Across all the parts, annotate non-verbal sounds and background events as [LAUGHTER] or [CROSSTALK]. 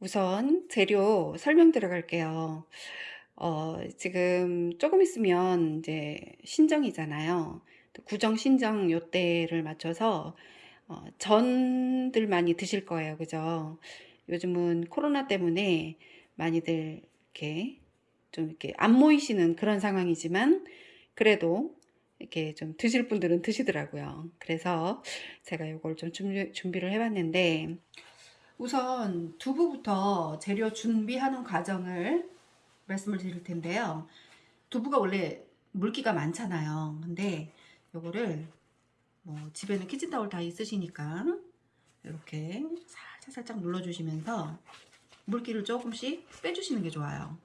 우선 재료 설명 들어갈게요. 어, 지금 조금 있으면 이제 신정이잖아요. 구정 신정 요 때를 맞춰서 어, 전들 많이 드실 거예요. 그죠? 요즘은 코로나 때문에 많이들 이렇게 좀 이렇게 안 모이시는 그런 상황이지만 그래도 이렇게 좀 드실 분들은 드시더라고요. 그래서 제가 이걸 좀 준비, 준비를 해봤는데 우선 두부부터 재료 준비하는 과정을 말씀을 드릴 텐데요. 두부가 원래 물기가 많잖아요. 근데 요거를 뭐 집에는 키친타올 다 있으시니까 이렇게 살짝 살짝 눌러주시면서 물기를 조금씩 빼주시는 게 좋아요.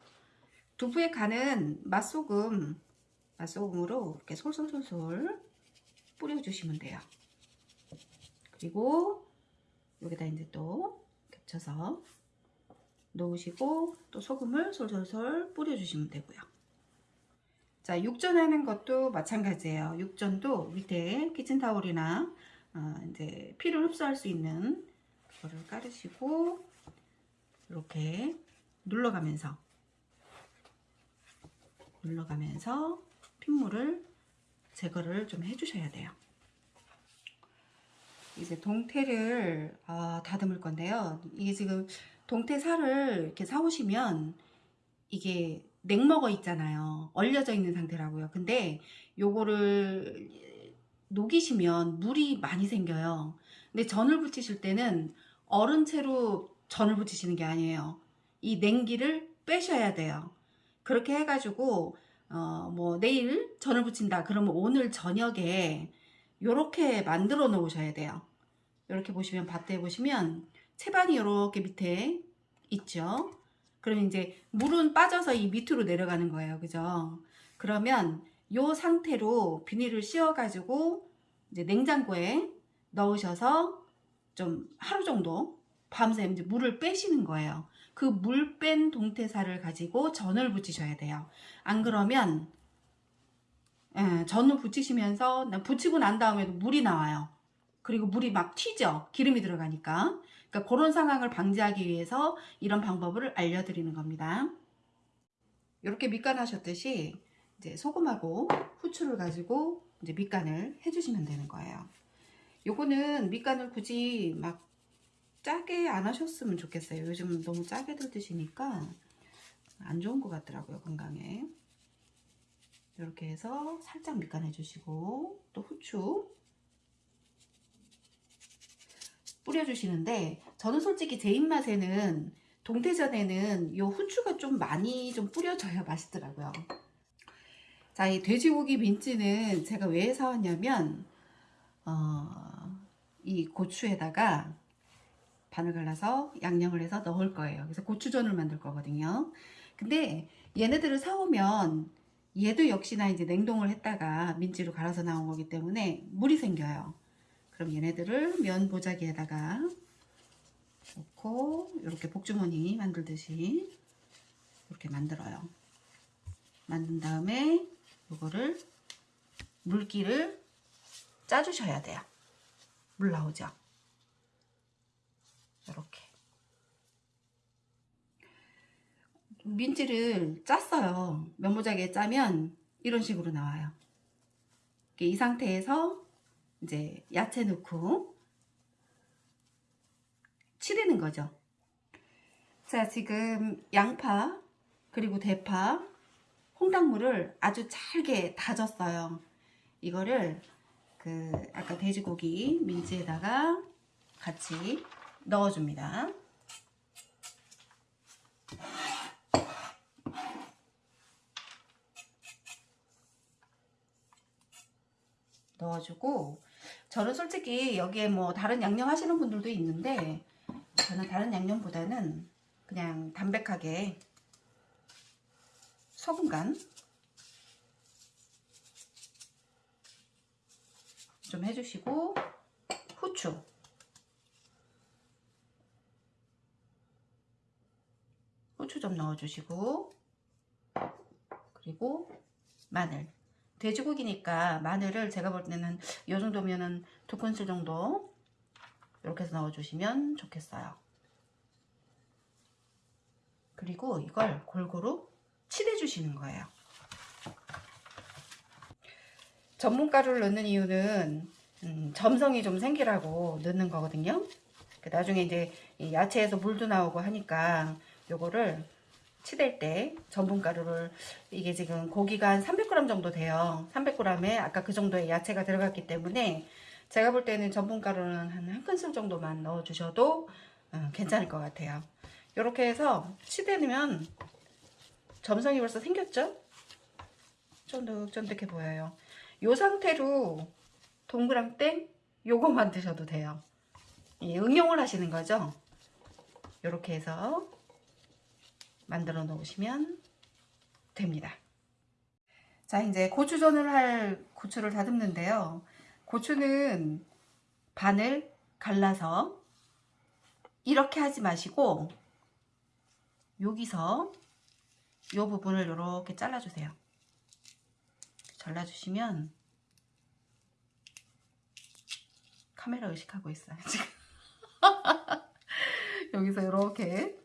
두부에 가는 맛소금, 맛소금으로 이렇게 솔솔솔솔 뿌려주시면 돼요. 그리고 여기다 이제 또 겹쳐서 놓으시고 또 소금을 솔솔솔 뿌려주시면 되고요. 자, 육전 하는 것도 마찬가지예요. 육전도 밑에 키친타올이나 어, 이제 피를 흡수할 수 있는 그거를 깔으시고 이렇게 눌러가면서 눌러가면서 핏물을 제거를 좀 해주셔야 돼요. 이제 동태를 아, 다듬을 건데요. 이게 지금 동태살을 이렇게 사오시면 이게 냉먹어 있잖아요. 얼려져 있는 상태라고요. 근데 요거를 녹이시면 물이 많이 생겨요. 근데 전을 부치실 때는 얼은 채로 전을 부치시는 게 아니에요. 이 냉기를 빼셔야 돼요. 그렇게 해가지고 어, 뭐 내일 전을 부친다 그러면 오늘 저녁에 요렇게 만들어 놓으셔야 돼요. 이렇게 보시면 밭에 보시면 채반이 이렇게 밑에 있죠. 그러면 이제 물은 빠져서 이 밑으로 내려가는 거예요. 그죠? 그러면 요 상태로 비닐을 씌워 가지고 이제 냉장고에 넣으셔서 좀 하루 정도 밤새 이제 물을 빼시는 거예요. 그 물 뺀 동태살을 가지고 전을 붙이셔야 돼요. 안 그러면 예, 전을 붙이시면서 붙이고 난 다음에도 물이 나와요. 그리고 물이 막 튀죠. 기름이 들어가니까. 그러니까 그런 상황을 방지하기 위해서 이런 방법을 알려드리는 겁니다. 이렇게 밑간 하셨듯이 이제 소금하고 후추를 가지고 이제 밑간을 해주시면 되는 거예요. 요거는 밑간을 굳이 막 짜게 안 하셨으면 좋겠어요. 요즘 너무 짜게 들 드시니까 안 좋은 것 같더라고요. 건강에. 이렇게 해서 살짝 밑간 해 주시고 또 후추 뿌려주시는데 저는 솔직히 제 입맛에는 동태전에는 요 후추가 좀 많이 좀 뿌려져야 맛있더라고요. 자, 이 돼지고기 민지는 제가 왜 사왔냐면 어, 이 고추에다가 반을 갈라서 양념을 해서 넣을 거예요. 그래서 고추전을 만들 거거든요. 근데 얘네들을 사오면 얘도 역시나 이제 냉동을 했다가 민지로 갈아서 나온 거기 때문에 물이 생겨요. 그럼 얘네들을 면 보자기에다가 넣고 이렇게 복주머니 만들듯이 이렇게 만들어요. 만든 다음에 이거를 물기를 짜주셔야 돼요. 물 나오죠? 이렇게 민지를 짰어요. 면보자기에 짜면 이런 식으로 나와요. 이 상태에서 이제 야채 넣고 치대는 거죠. 자, 지금 양파 그리고 대파, 홍당무를 아주 잘게 다졌어요. 이거를 그 아까 돼지고기 민지에다가 같이 넣어줍니다. 넣어주고 저는 솔직히 여기에 뭐 다른 양념 하시는 분들도 있는데 저는 다른 양념보다는 그냥 담백하게 소금 간 좀 해주시고 후추. 후추 좀 넣어주시고 그리고 마늘 돼지고기니까 마늘을 제가 볼 때는 이 정도면은 두 큰술 정도 이렇게 해서 넣어주시면 좋겠어요. 그리고 이걸 골고루 칠해 주시는 거예요. 전분가루를 넣는 이유는 음, 점성이 좀 생기라고 넣는 거거든요. 그 나중에 이제 이 야채에서 물도 나오고 하니까 요거를 치댈 때 전분가루를 이게 지금 고기가 한 300g 정도 돼요. 300g에 아까 그 정도의 야채가 들어갔기 때문에 제가 볼 때는 전분가루는 한 한 큰술 정도만 넣어 주셔도 어, 괜찮을 것 같아요. 이렇게 해서 치대면 점성이 벌써 생겼죠? 쫀득쫀득해 보여요. 이 상태로 동그랑땡 요거 만 드셔도 돼요. 예, 응용을 하시는 거죠. 이렇게 해서 만들어 놓으시면 됩니다. 자, 이제 고추전을 할 고추를 다듬는데요. 고추는 반을 갈라서 이렇게 하지 마시고 여기서 이 부분을 이렇게 잘라주세요. 잘라주시면 카메라 의식하고 있어요. 지금 [LAUGHS] 여기서 이렇게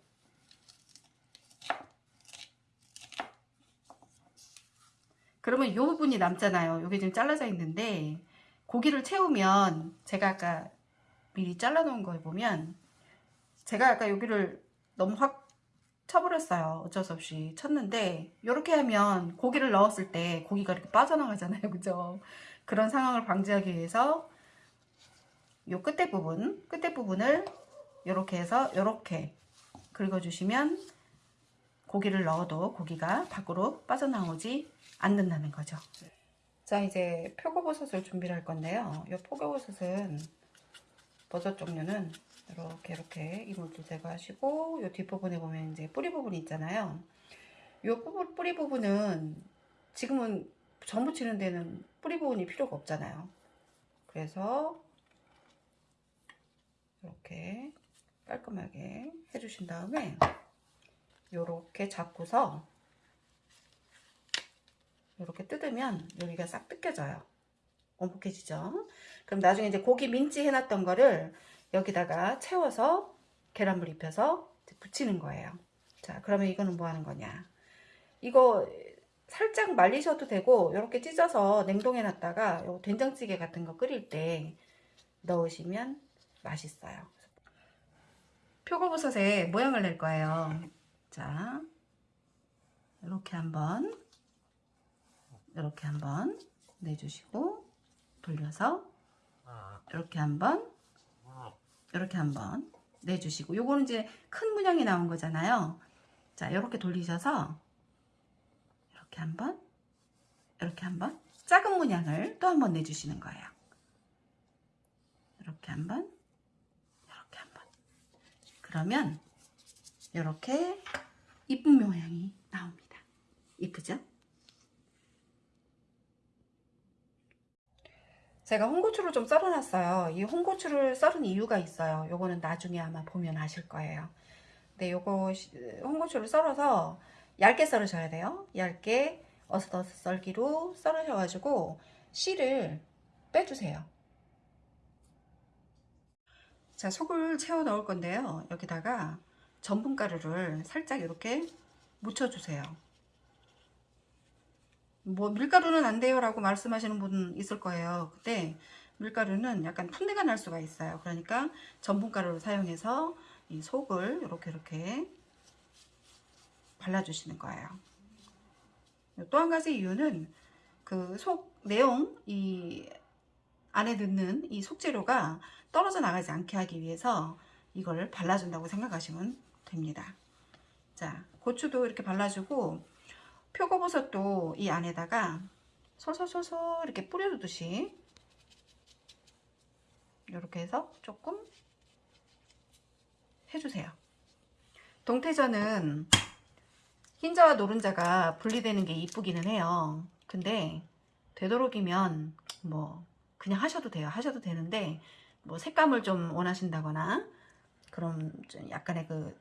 그러면 이 부분이 남잖아요. 여기 지금 잘라져 있는데 고기를 채우면 제가 아까 미리 잘라 놓은 거 보면 제가 아까 여기를 너무 확 쳐버렸어요. 어쩔 수 없이 쳤는데 이렇게 하면 고기를 넣었을 때 고기가 이렇게 빠져나가잖아요. [LAUGHS] 그죠? 그런 상황을 방지하기 위해서 요 끝에 부분, 끝에 부분을 이렇게 해서 이렇게 긁어주시면 고기를 넣어도 고기가 밖으로 빠져나오지 않는다는 거죠. 자 이제 표고버섯을 준비를 할 건데요. 이 표고버섯은 버섯 종류는 이렇게 이렇게 이물질 제거하시고 이 뒷부분에 보면 이제 뿌리 부분이 있잖아요. 이 부분, 뿌리 부분은 지금은 전 부 치는 데는 뿌리 부분이 필요가 없잖아요. 그래서 이렇게 깔끔하게 해주신 다음에 이렇게 잡고서 이렇게 뜯으면 여기가 싹 뜯겨져요. 원복해지죠. 그럼 나중에 이제 고기 민지 해놨던 거를 여기다가 채워서 계란물 입혀서 붙이는 거예요. 자, 그러면 이거는 뭐 하는 거냐? 이거 살짝 말리셔도 되고 이렇게 찢어서 냉동해 놨다가 된장찌개 같은 거 끓일 때 넣으시면 맛있어요. 표고버섯에 모양을 낼 거예요. 자, 이렇게 한번 이렇게 한번 내주시고 돌려서 이렇게 한번 이렇게 한번 내주시고 요거는 이제 큰 문양이 나온 거잖아요. 자, 이렇게 돌리셔서 이렇게 한번 이렇게 한번 작은 문양을 또 한번 내주시는 거예요. 이렇게 한번 이렇게 한번 그러면 이렇게 이쁜 모양이 나옵니다. 이쁘죠? 제가 홍고추를 좀 썰어놨어요. 이 홍고추를 썰은 이유가 있어요. 요거는 나중에 아마 보면 아실 거예요. 근데 요거 홍고추를 썰어서 얇게 썰으셔야 돼요. 얇게 어슷어슷 썰기로 썰으셔가지고 씨를 빼주세요. 자, 속을 채워 넣을 건데요. 여기다가 전분가루를 살짝 이렇게 묻혀주세요. 뭐 밀가루는 안 돼요 라고 말씀하시는 분 있을 거예요. 근데 밀가루는 약간 푼내가 날 수가 있어요. 그러니까 전분가루를 사용해서 이 속을 이렇게 이렇게 발라주시는 거예요. 또 한 가지 이유는 그 속 내용 이 안에 넣는 이 속재료가 떨어져 나가지 않게 하기 위해서 이걸 발라준다고 생각하시면 됩니다 자 고추도 이렇게 발라주고 표고버섯도 이 안에다가 솔솔솔솔 이렇게 뿌려주듯이 이렇게 해서 조금 해주세요. 동태전은 흰자와 노른자가 분리되는 게 이쁘기는 해요. 근데 되도록이면 뭐 그냥 하셔도 돼요. 하셔도 되는데 뭐 색감을 좀 원하신다거나 그럼 좀 약간의 그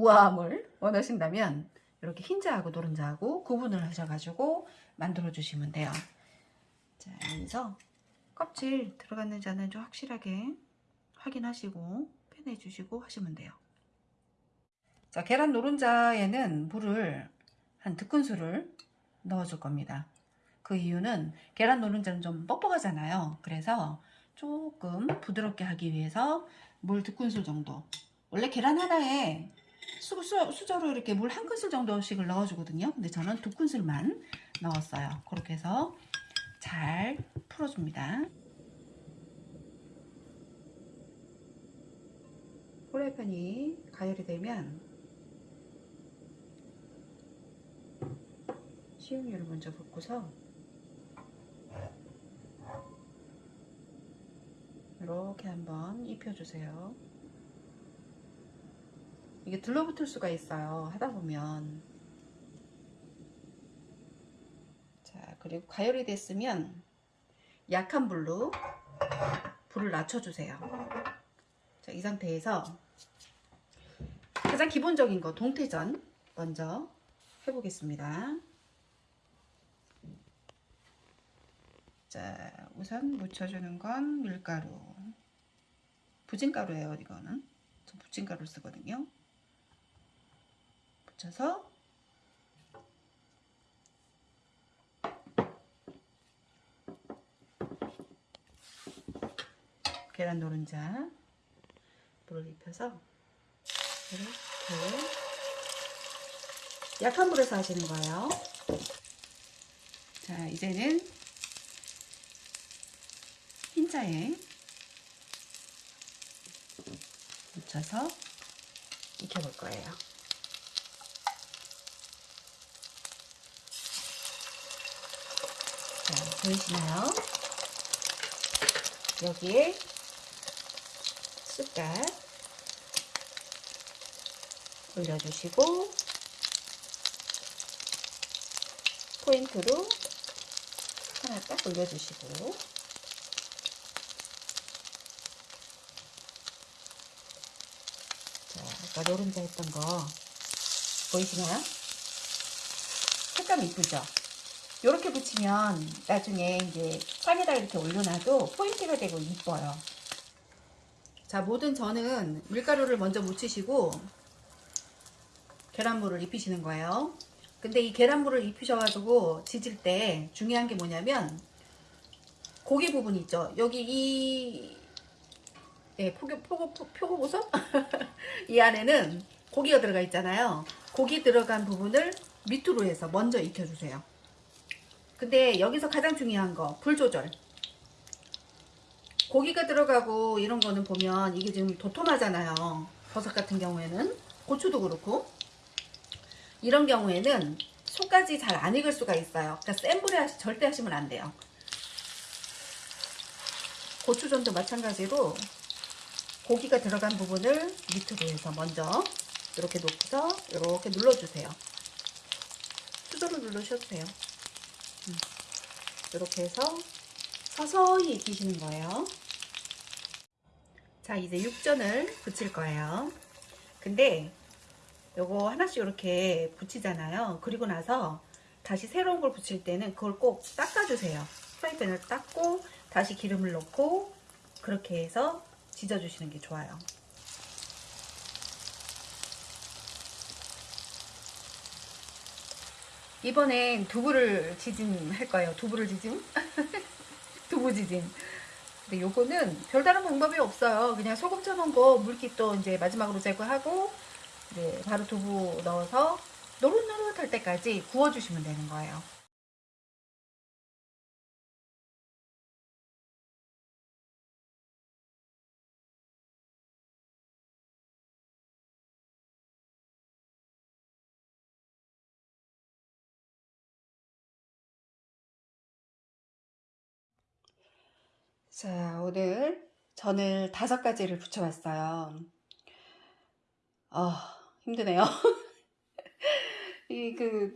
우아함을 원하신다면 이렇게 흰자하고 노른자하고 구분을 하셔가지고 만들어 주시면 돼요. 자, 여기서 껍질 들어갔는지 안 했는지 확실하게 확인하시고 빼내 주시고 하시면 돼요. 자, 계란 노른자에는 물을 한 두 큰술을 넣어 줄 겁니다. 그 이유는 계란 노른자는 좀 뻑뻑하잖아요. 그래서 조금 부드럽게 하기 위해서 물 두 큰술 정도. 원래 계란 하나에 수, 수, 수저로 이렇게 물 한 큰술 정도씩을 넣어주거든요. 근데 저는 두 큰술만 넣었어요. 그렇게 해서 잘 풀어줍니다. 후라이팬이 가열이 되면 식용유를 먼저 붓고서 이렇게 한번 입혀주세요. 이게 들러붙을 수가 있어요. 하다 보면. 자, 그리고 가열이 됐으면 약한 불로 불을 낮춰주세요. 자, 이 상태에서 가장 기본적인 거 동태전 먼저 해보겠습니다. 자, 우선 묻혀주는 건 밀가루. 부침가루예요, 이거는. 저 부침가루 쓰거든요. 붙여서 계란 노른자 물을 입혀서 이렇게 약한 불에서 하시는 거예요. 자, 이제는 흰자에 묻혀서 익혀볼 거예요. 자, 보이시나요? 여기에 숟갈 올려주시고 포인트로 하나 딱 올려주시고 자, 아까 노른자 했던 거 보이시나요? 색감 이쁘죠? 이렇게 붙이면 나중에 이제 판에다 이렇게 올려놔도 포인트가 되고 이뻐요. 자, 모든 전은 밀가루를 먼저 묻히시고 계란물을 입히시는 거예요. 근데 이 계란물을 입히셔가지고 지질 때 중요한 게 뭐냐면 고기 부분 있죠. 여기 이 예, 포교, 포고, 표고버섯? [LAUGHS] 이 안에는 고기가 들어가 있잖아요. 고기 들어간 부분을 밑으로 해서 먼저 익혀주세요. 근데 여기서 가장 중요한 거, 불 조절. 고기가 들어가고 이런 거는 보면 이게 지금 도톰하잖아요. 버섯 같은 경우에는. 고추도 그렇고. 이런 경우에는 속까지 잘 안 익을 수가 있어요. 그러니까 센 불에 하시, 절대 하시면 안 돼요. 고추전도 마찬가지로 고기가 들어간 부분을 밑으로 해서 먼저 이렇게 놓고서 이렇게 눌러주세요. 수저로 누르셔도 돼요. 음. 이렇게 해서 서서히 익히시는 거예요. 자, 이제 육전을 붙일 거예요. 근데 요거 하나씩 이렇게 붙이잖아요. 그리고 나서 다시 새로운 걸 붙일 때는 그걸 꼭 닦아주세요. 프라이팬을 닦고 다시 기름을 넣고 그렇게 해서 지져주시는 게 좋아요. 이번엔 두부를 지짐 할 거예요. 두부를 지짐? [LAUGHS] 두부 지짐. 근데 요거는 별다른 방법이 없어요. 그냥 소금 쳐놓은 거 물기도 이제 마지막으로 제거하고 이제 바로 두부 넣어서 노릇노릇할 때까지 구워주시면 되는 거예요. 자, 오늘 전을 다섯 가지를 붙여봤어요. 아, 힘드네요. [LAUGHS] 이 그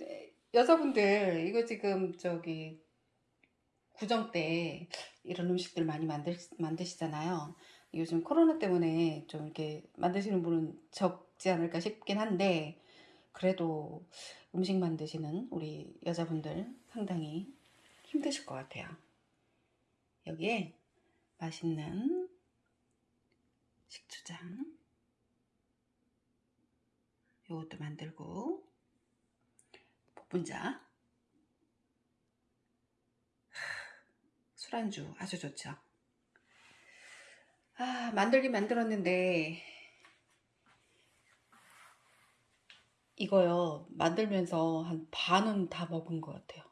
여자분들 이거 지금 저기 구정 때 이런 음식들 많이 만드, 만드시잖아요. 요즘 코로나 때문에 좀 이렇게 만드시는 분은 적지 않을까 싶긴 한데 그래도 음식 만드시는 우리 여자분들 상당히 힘드실 것 같아요. 여기에 맛있는 식초장 요것도 만들고 복분자 술안주 아주 좋죠. 아 만들긴 만들었는데 이거요 만들면서 한 반은 다 먹은 것 같아요.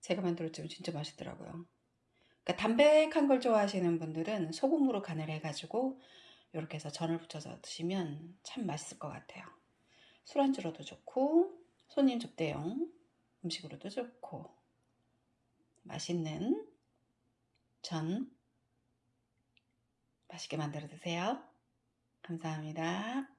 제가 만들었지만 진짜 맛있더라고요. 그러니까 담백한 걸 좋아하시는 분들은 소금으로 간을 해가지고 이렇게 해서 전을 부쳐서 드시면 참 맛있을 것 같아요. 술안주로도 좋고 손님 접대용 음식으로도 좋고 맛있는 전 맛있게 만들어 드세요. 감사합니다.